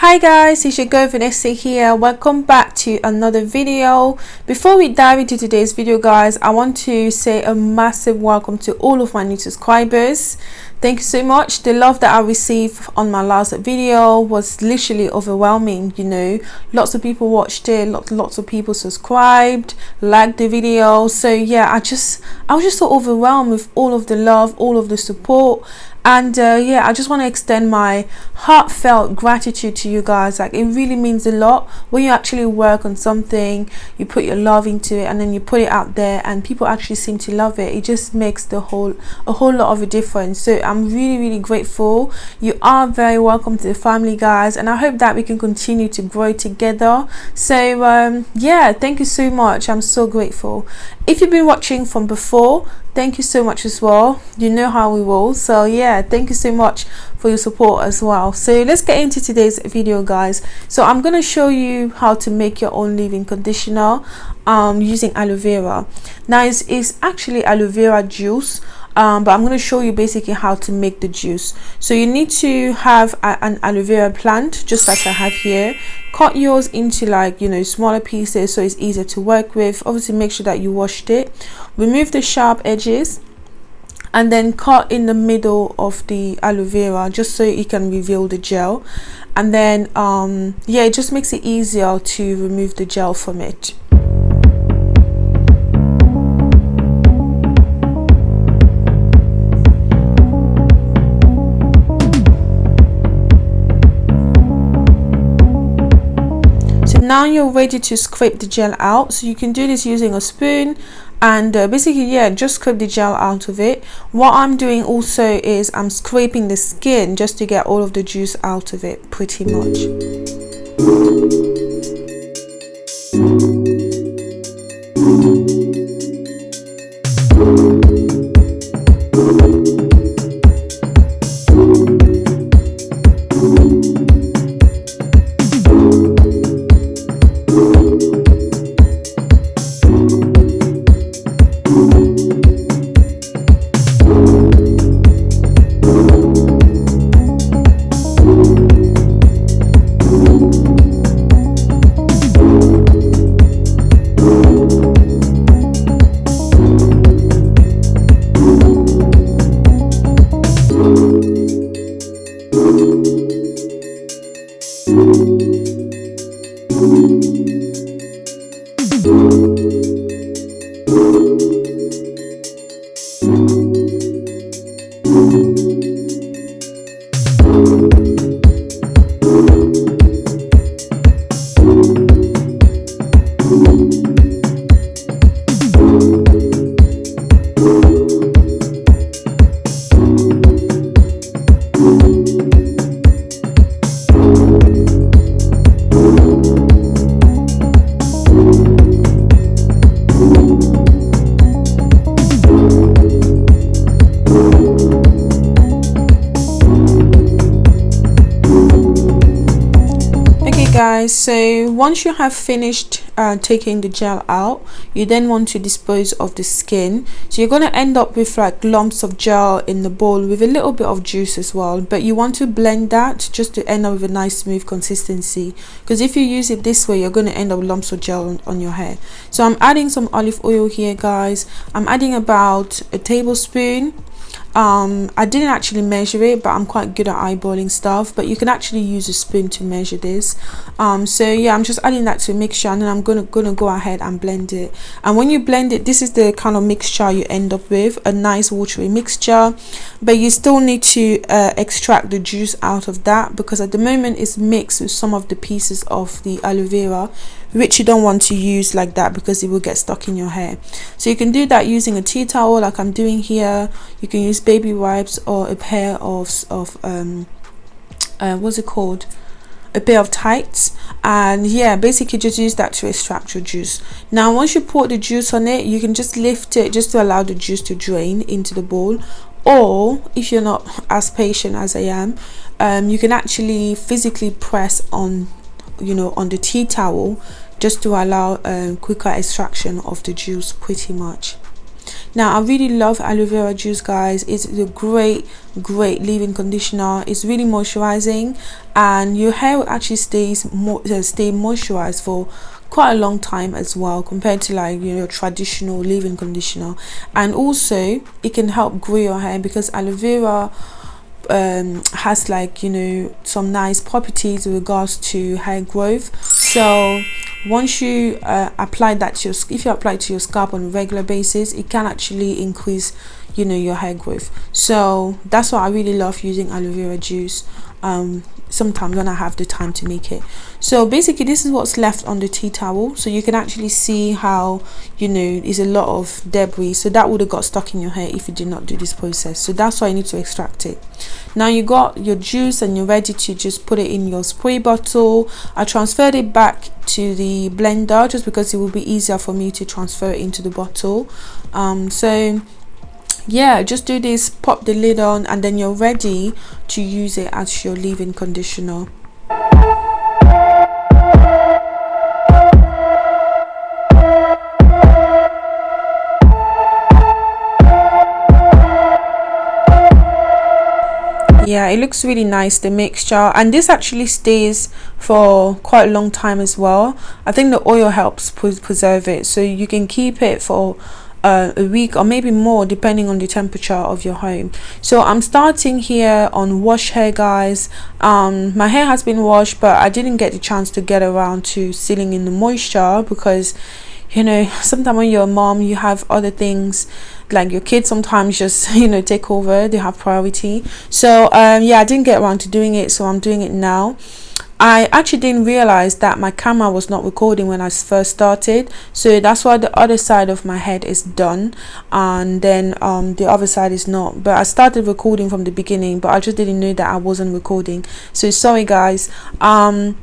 hi guys it's your girl Vanessa here. Welcome back to another video. Before we dive into today's video guys I want to say a massive welcome to all of my new subscribers. Thank you so much. The love that I received on my last video was literally overwhelming you know. Lots of people watched it lots, lots of people subscribed liked the video. So yeah I just I was just so overwhelmed with all of the love all of the support and uh, yeah i just want to extend my heartfelt gratitude to you guys. Like it really means a lot. When you actually work on something you put your love into it and then you put it out there and people actually seem to love it it just makes the whole a whole lot of a difference. So i'm really really grateful. You are very welcome to the family guys and i hope that we can continue to grow together. So um, yeah thank you so much. I'm so grateful. If you've been watching from before thank you so much as well. You know how we roll. So yeah thank you so much for your support as well. So let's get into today's video guys. So i'm going to show you how to make your own leave-in conditioner um, using aloe vera. Now it's, it's actually aloe vera juice um, but I'm going to show you basically how to make the juice. So you need to have a, an aloe vera plant just like I have here. Cut yours into like you know smaller pieces so it's easier to work with. Obviously make sure that you washed it. Remove the sharp edges and then cut in the middle of the aloe vera just so you can reveal the gel. And then um yeah it just makes it easier to remove the gel from it now you're ready to scrape the gel out. So you can do this using a spoon. And uh, basically yeah just scrape the gel out of it. What i'm doing also is i'm scraping the skin just to get all of the juice out of it pretty much so once you have finished uh, taking the gel out you then want to dispose of the skin. So you're going to end up with like lumps of gel in the bowl with a little bit of juice as well but you want to blend that just to end up with a nice smooth consistency. Because if you use it this way you're going to end up lumps of gel on, on your hair. So I'm adding some olive oil here guys. I'm adding about a tablespoon um, I didn't actually measure it but I'm quite good at eyeballing stuff but you can actually use a spoon to measure this. Um, so yeah I'm just adding that to a mixture and then I'm gonna gonna go ahead and blend it. And when you blend it this is the kind of mixture you end up with a nice watery mixture but you still need to uh, extract the juice out of that because at the moment it's mixed with some of the pieces of the aloe vera which you don't want to use like that because it will get stuck in your hair. So you can do that using a tea towel like I'm doing here. You can use baby wipes or a pair of, of um, uh, what's it called? A pair of tights. And yeah basically just use that to extract your juice. Now once you pour the juice on it you can just lift it just to allow the juice to drain into the bowl. Or if you're not as patient as I am um, you can actually physically press on you know on the tea towel just to allow um, quicker extraction of the juice pretty much. Now i really love aloe vera juice guys. It's a great great leave-in conditioner. It's really moisturizing and your hair actually stays more uh, stay moisturized for quite a long time as well compared to like you know traditional leave-in conditioner. And also it can help grow your hair because aloe vera um, has like you know some nice properties with regards to hair growth. So once you uh, apply that to your if you apply to your scalp on a regular basis it can actually increase you know your hair growth. So that's why i really love using aloe vera juice. Um, sometimes when I have the time to make it. So basically this is what's left on the tea towel. So you can actually see how you know there's a lot of debris. So that would have got stuck in your hair if you did not do this process. So that's why I need to extract it. Now you got your juice and you're ready to just put it in your spray bottle. I transferred it back to the blender just because it will be easier for me to transfer it into the bottle. Um, so yeah just do this pop the lid on and then you're ready to use it as your leave-in conditioner. Yeah it looks really nice the mixture. And this actually stays for quite a long time as well. I think the oil helps preserve it so you can keep it for uh, a week or maybe more depending on the temperature of your home. So i'm starting here on wash hair guys. Um my hair has been washed but i didn't get the chance to get around to sealing in the moisture because you know sometimes when you're a mom you have other things like your kids sometimes just you know take over. They have priority. So um yeah i didn't get around to doing it so i'm doing it now I actually didn't realize that my camera was not recording when I first started. So that's why the other side of my head is done and then um, the other side is not. But I started recording from the beginning but I just didn't know that I wasn't recording. So sorry guys. Um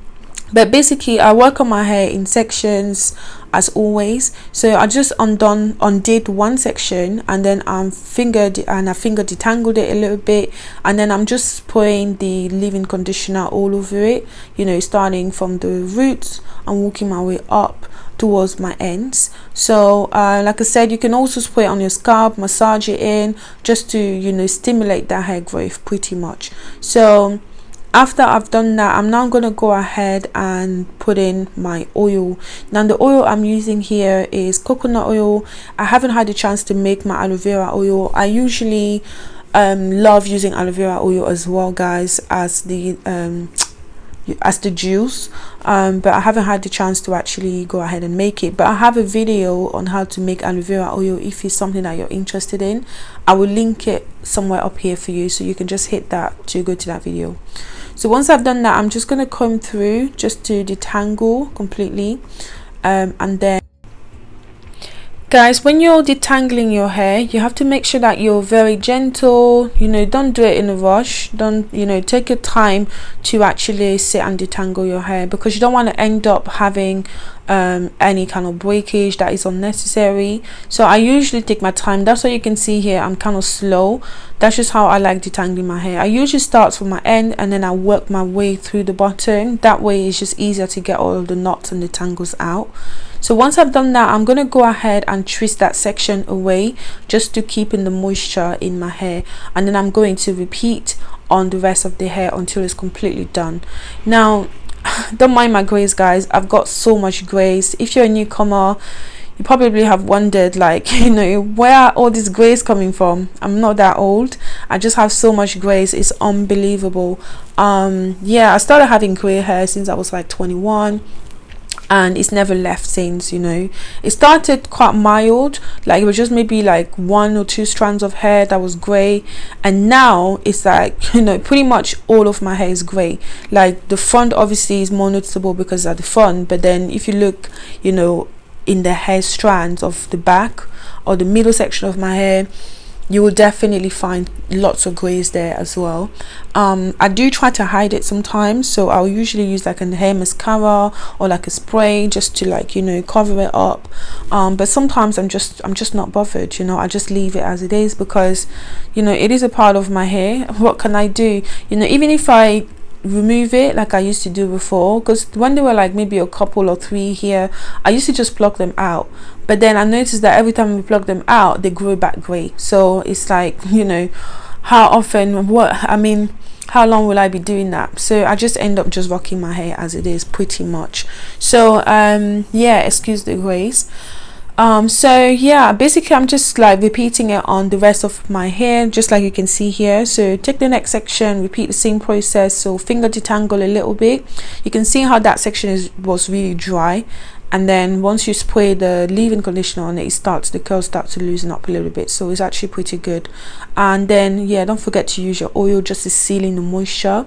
but basically I work on my hair in sections as always. So I just undone undid one section and then I'm fingered and I finger detangled it a little bit. And then I'm just pouring the leave-in conditioner all over it you know starting from the roots and walking my way up towards my ends. So uh, like I said you can also spray it on your scalp massage it in just to you know stimulate that hair growth pretty much. So after I've done that I'm now going to go ahead and put in my oil. Now the oil I'm using here is coconut oil. I haven't had a chance to make my aloe vera oil. I usually um, love using aloe vera oil as well guys as the um, as the juice. Um, but I haven't had the chance to actually go ahead and make it. But I have a video on how to make aloe vera oil if it's something that you're interested in. I will link it somewhere up here for you so you can just hit that to go to that video so once I've done that I'm just going to comb through just to detangle completely um, and then guys when you're detangling your hair you have to make sure that you're very gentle. You know don't do it in a rush. Don't you know take your time to actually sit and detangle your hair because you don't want to end up having um, any kind of breakage that is unnecessary. So I usually take my time. That's what you can see here. I'm kind of slow. That's just how I like detangling my hair. I usually start from my end and then I work my way through the bottom. That way it's just easier to get all of the knots and the tangles out so once I've done that I'm going to go ahead and twist that section away just to keep in the moisture in my hair. And then I'm going to repeat on the rest of the hair until it's completely done. Now don't mind my grays guys. I've got so much grace. If you're a newcomer you probably have wondered like you know where are all this grays coming from? I'm not that old. I just have so much grace. It's unbelievable. Um yeah i started having gray hair since i was like 21 and it's never left since you know. It started quite mild like it was just maybe like one or two strands of hair that was gray and now it's like you know pretty much all of my hair is gray like the front obviously is more noticeable because at the front but then if you look you know in the hair strands of the back or the middle section of my hair you will definitely find lots of grays there as well. Um, i do try to hide it sometimes so i'll usually use like a hair mascara or like a spray just to like you know cover it up. Um, but sometimes i'm just i'm just not bothered you know i just leave it as it is because you know it is a part of my hair. What can i do? You know even if i remove it like I used to do before because when they were like maybe a couple or three here I used to just pluck them out but then I noticed that every time we pluck them out they grow back grey so it's like you know how often what I mean how long will I be doing that? So I just end up just rocking my hair as it is pretty much. So um yeah excuse the grace. Um so yeah basically i'm just like repeating it on the rest of my hair just like you can see here. So take the next section repeat the same process. So finger detangle a little bit. You can see how that section is was really dry and then once you spray the leave-in conditioner on it, it starts the curls start to loosen up a little bit. So it's actually pretty good. And then yeah don't forget to use your oil just to seal in the moisture.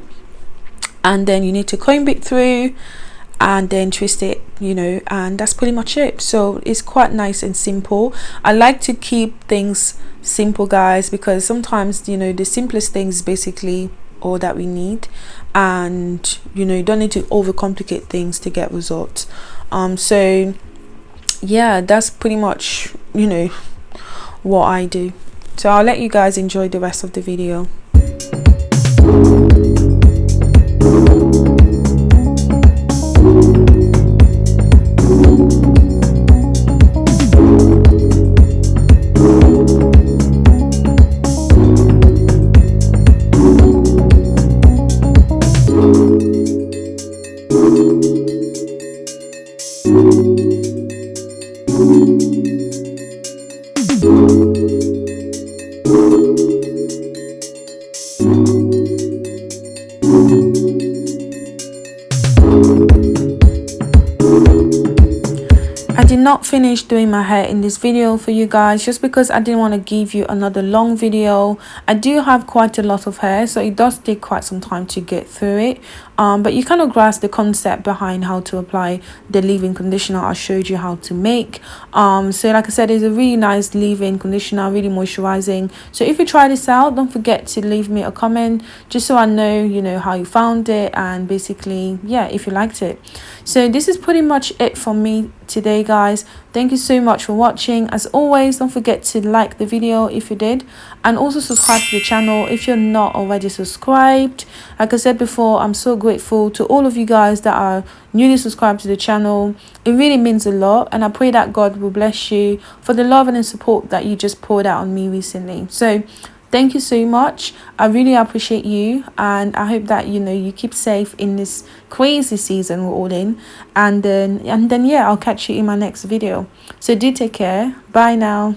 And then you need to comb it through and then twist it you know and that's pretty much it. So it's quite nice and simple. I like to keep things simple guys because sometimes you know the simplest things basically all that we need. And you know you don't need to overcomplicate things to get results um so yeah that's pretty much you know what i do. So i'll let you guys enjoy the rest of the video not finish doing my hair in this video for you guys just because I didn't want to give you another long video. I do have quite a lot of hair so it does take quite some time to get through it. Um, but you kind of grasp the concept behind how to apply the leave-in conditioner I showed you how to make. Um, so like I said, it's a really nice leave-in conditioner, really moisturizing. So if you try this out, don't forget to leave me a comment just so I know, you know, how you found it and basically, yeah, if you liked it. So this is pretty much it for me today guys thank you so much for watching. As always don't forget to like the video if you did and also subscribe to the channel if you're not already subscribed. Like i said before i'm so grateful to all of you guys that are newly subscribed to the channel. It really means a lot and i pray that god will bless you for the love and the support that you just poured out on me recently. So thank you so much. I really appreciate you and i hope that you know you keep safe in this crazy season we're all in. And then and then yeah i'll catch you in my next video. So do take care. Bye now